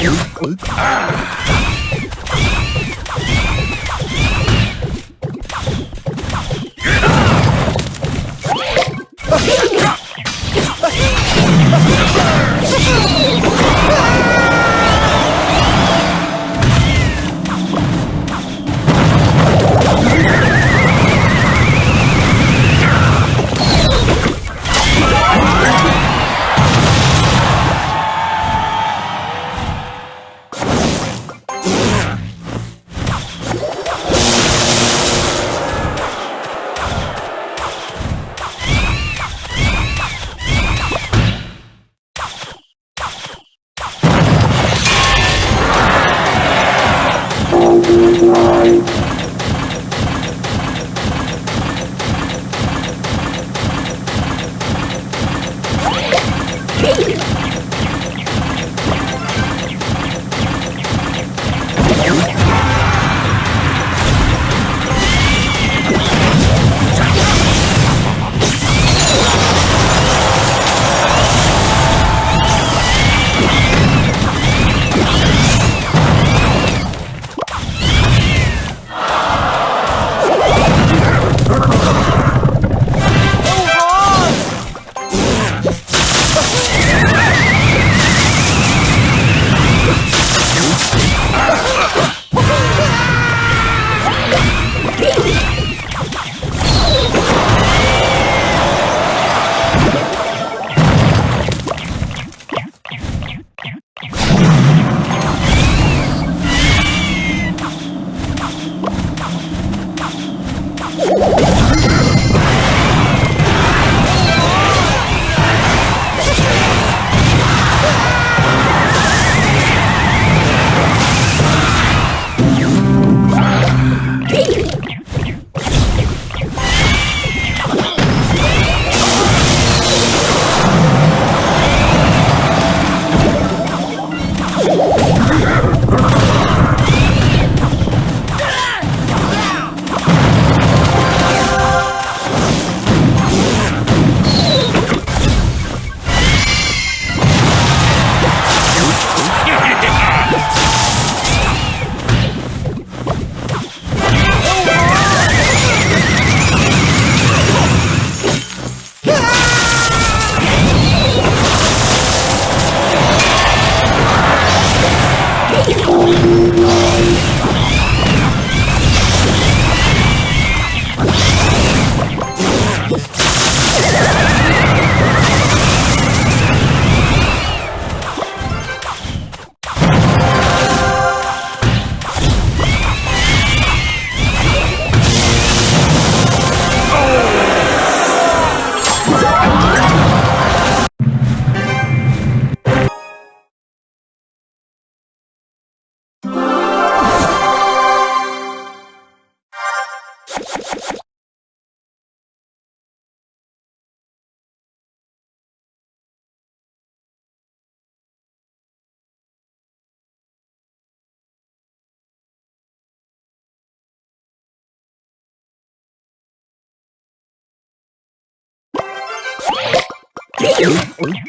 Ah!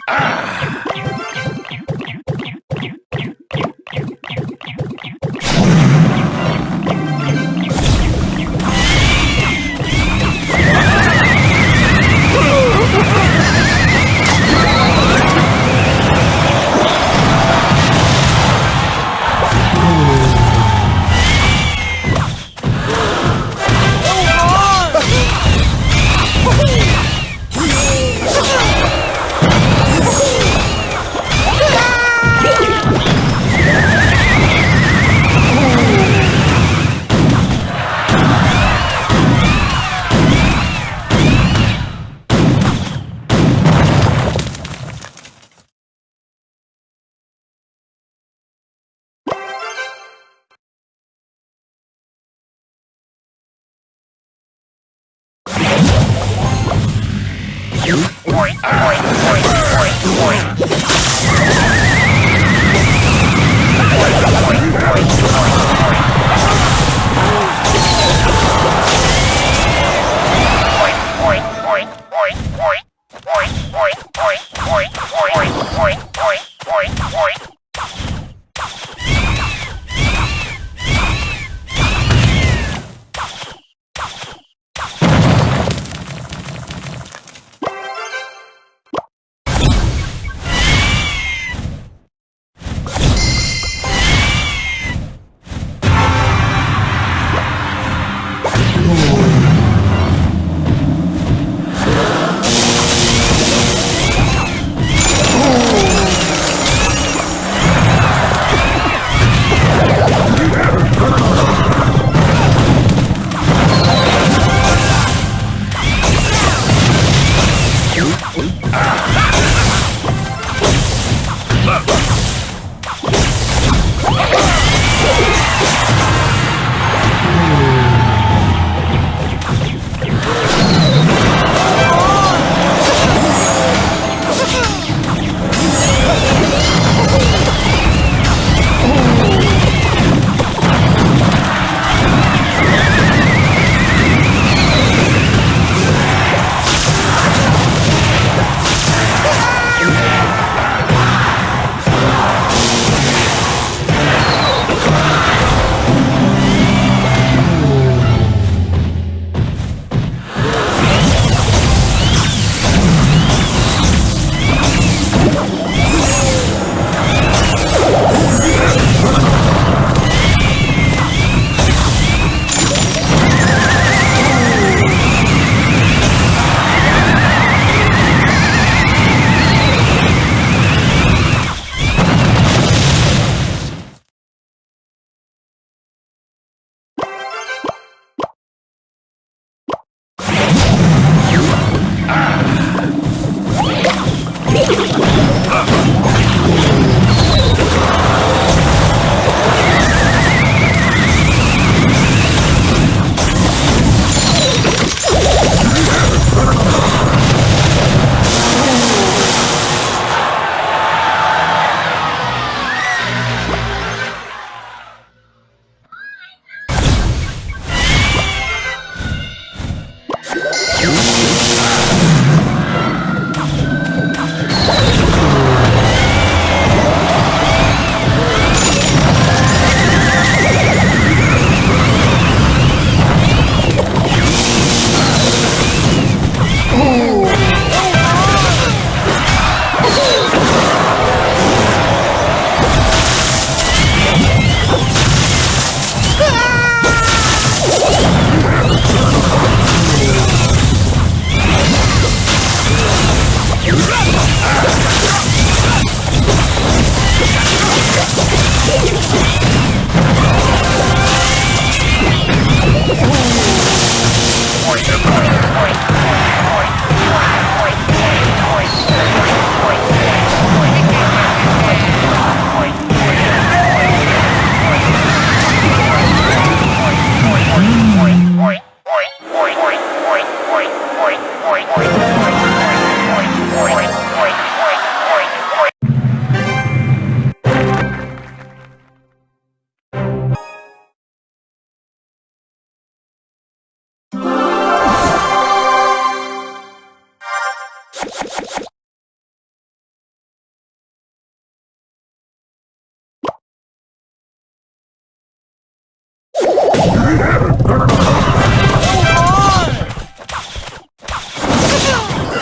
Ah! Point.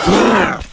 Grrrr!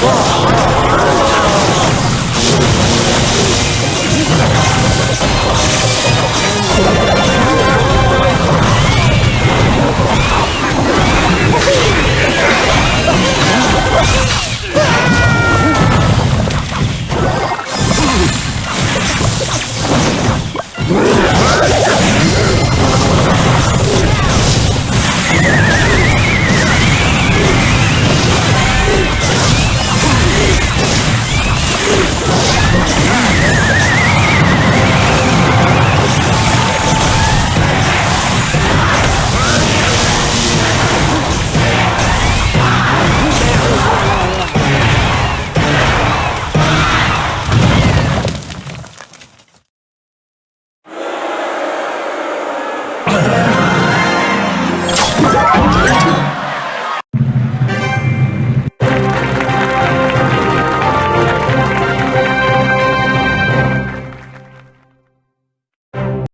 Oh!